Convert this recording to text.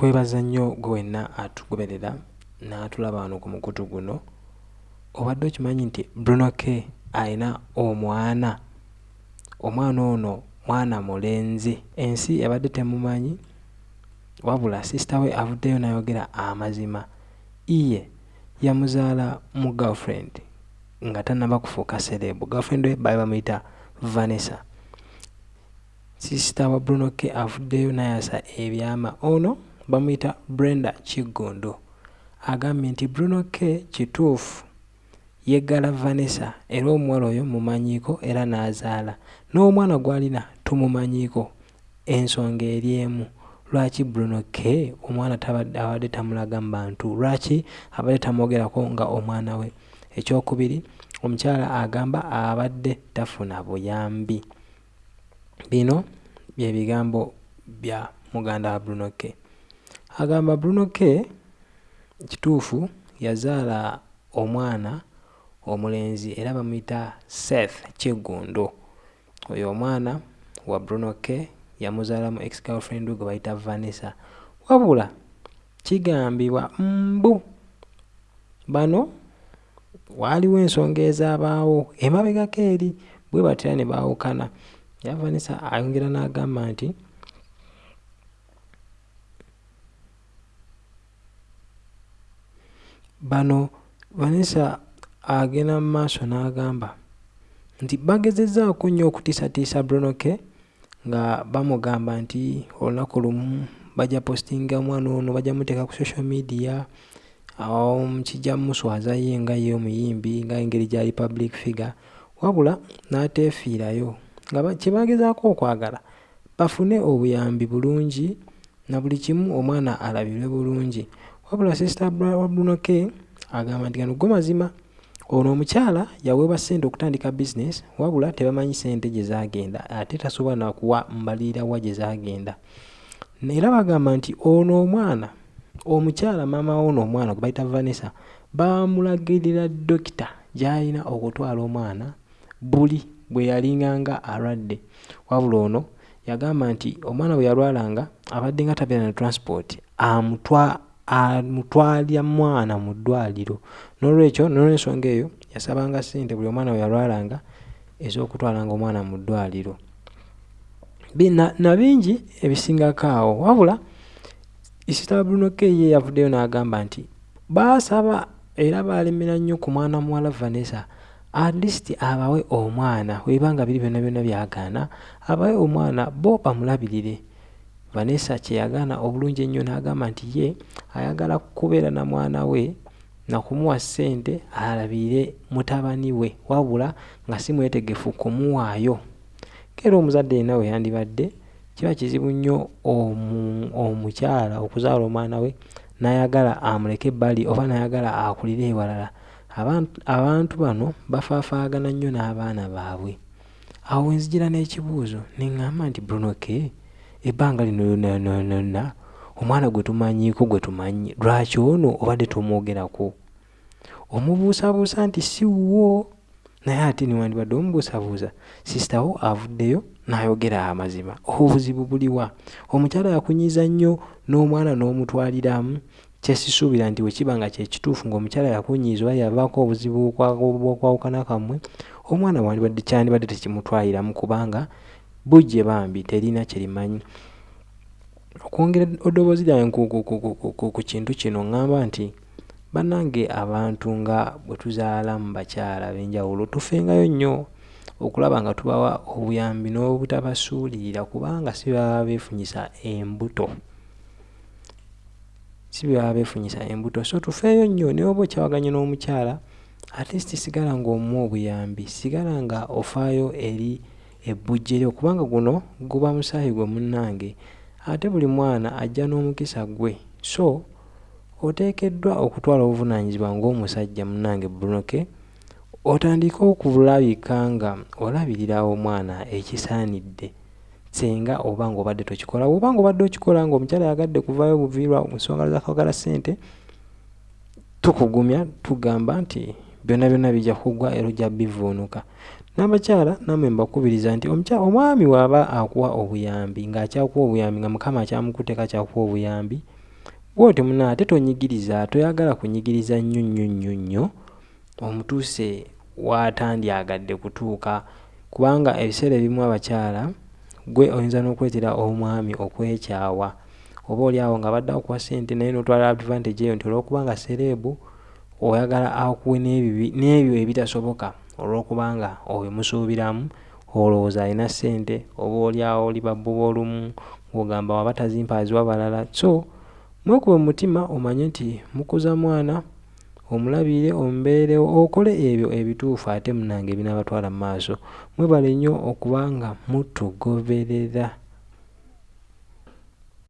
kwebaza nnyo gwe wenna atugoberera n'atulaba wano ku mukutu guno obadde okimanyi nti bruno k alina omwana. Omwana ono mwana mulenzi. Ensi yabadde temumanyi wabula sisita we avuddeyo n'ayogera amazima. Iye yamuzaala mu girlfriend nga tannaba kufuuka serebu girlfriend we baali bamuyita vanessa. Sisita wa bruno k avuddeyo n'ayasa ebyama. Ono bamuyita brenda kiggondo agambye nti bruno k. Kituufu yeggala vanessa era omuwala oyo mumanyiiko era n'azaala. N'omwana gw'alina tumumanyiiko ensonga eri emu. Lwaki bruno k. omwana abadde tamulaga mu bantu lwaki abadde tamwogerako nga omwana we? Ekyokubiri omukyala agamba abadde tafuna buyambi. Bino byebigambo bya muganda wa bruno k agamba bruno k. Kituufu yazaala omwana omulenzi era bamuyita seth kiggundo oyo omwana wa bruno k. yamuzaala mu ex girlfriend gwe bayita vanessa. Wabula kigambibwa mbu bano waaliwo ensonga ezabaawo emabegako eri bwe batera ne baawukana. Ya vanessa ayongera n'agamba nti bano vanessa agenda mu maaso n'agamba nti bagezezaako nnyo okutiisatiisa brunoke nga bamugamba nti olunaku lumu bajja postinga omwana ono bajja muteeka ku social media kijja muswaza ye nga ye omuyimbi nga engeri gyali public figure wabula n'ateefiirayo nga kyebagezaako okwagala bafune obuyambi bulungi na buli kimu omwana alabirwe bulungi wabula sisita wa brunoke agamba nti gano go mazima ono omukyala yaweebwa ssente okutandika bizinesi wabula tebamanyi ssente gye zaagenda ate tasobola nakuwa mbalirira wa gye zaagenda. Era bagamba nti ono omwana omukyala maama ono omwana gwe bayita vanessa bamulagirira dokita gy'alina okutwala omwana buli bwe yalinganga alwadde. Wabula ono yagamba nti omwana bwe yalwalanga abadde nga tabeera na transport amutwa amutwalya mwana mu ddwaliro. N'olwekyo nolwensonga eyo yasabanga ssente buli omwana we yalwalanga ez'okutwalanga omwana mu ddwaliro. Na bingi ebisingako awo wabula isita brunoke ye yavuddeyo n'agamba nti baasaba era baalemera nnyo ku mwana muwala vanessa atleast abawe omwana webanga biri byonna byonna byagaana abawe omwana bo bamulabirire vanessa kyeyagaana obulungi ennyo n'agamba nti ye ayagala kubeera na mwana we nakumuwa ssente alabire mutabani we wabula nga si mwetegefu kumuwaayo. Keera omuzadde yenna we yandibadde kiba kizibu nnyo omukyala okuzaala omwana we nayagala amuleke ebbali oba nayagala akulire ewalala. Abantu bano bafaafaagana nnyo n'abaana baabwe. Awo wenzijira n'ekibuuzo neŋŋamba nti brunoke ebbanga lino lyonna omwana gwe tumanyiiko gwe tumanyi lwaki ono obadde tomwogerako? Omubuusabuusa nti si wuwo naye ate niwandibadde omubuusabuusa sisitawo avuddeyo n'ayogera amazima. Obuzibu buliwa omukyala yakunyiza nnyo n'omwana n'omutwaliramu. Kyesisuubira nti wekiba nga kyekituufu ngaomukyala yakunyiza oba yavaako obuzibu bwokwawukana kammwe omwana wandibadde kyandibadde tekimutwaliramu kubanga bujje bambi terina kyerimanyi. Okwongera eddoboozi lyange ku kintu kino ŋŋamba nti bannange abantu nga bwe tuzaala mu bakyala ab'enjawulo tufengayo nnyo okulaba nga tubawa obuyambi n'obutabasuulirira kubanga si baba beefunyisa embuto. Si baba beefunyisa embuto. So tufeeyo nnyo naye oba okyawaganye n'omukyala atleast sigala ng'omuwa obuyambi sigala nga ofaayo eri ebbujje lyo kubanga guno guba musaayi gwe munnange. Ate buli mwana ajja n'omukisa gwe. So oteekeddwa okutwala obuvunaanyizibwa ng'omusajja munnange bunoke otandike okulabika nga olabirira omwana ekisaanidde senga oba ngaobadde tokikola. Oba nga obadde okikola ngaomukyala yagadde kuvayo buviirwa nsonga zakwagala ssente tukugumya tugamba nti byonna byonna bijja kugwa era ojja bivuunuka. N'abakyala nammwe mbakubiriza nti omwami waaba akuwa obuyambi ng'akyakuwa obuyambi nga mukama akyamukuteeka akyakuwa obuyambi bwoti muna ate tonyigiriza toyagala kunyigiriza nnyo nnyo nnyo nnyo omutuuse waatandyagadde kutuuka. Kubanga ebiseera ebimu abakyala gwe oyinza n'okuleetera omwami okwekyawa oba oli awo nga badde akuwa ssente naye n'otwala advantage eyo nti olwokubanga sereebu oyagala akuwe n'ebyo ebitasoboka olwokubanga obimusuubiramu olowooza alina ssente oba oli awo oli babbuba olumu ng'ogamba waba tazimpa aziwa balala. So mwekube mu mutima omanye nti mukuza mwana omulabire omubeerewo okole ebyo ebituufu ate munange ebinaabatwala mu maaso. Mwebale nnyo okuba nga mutugoberera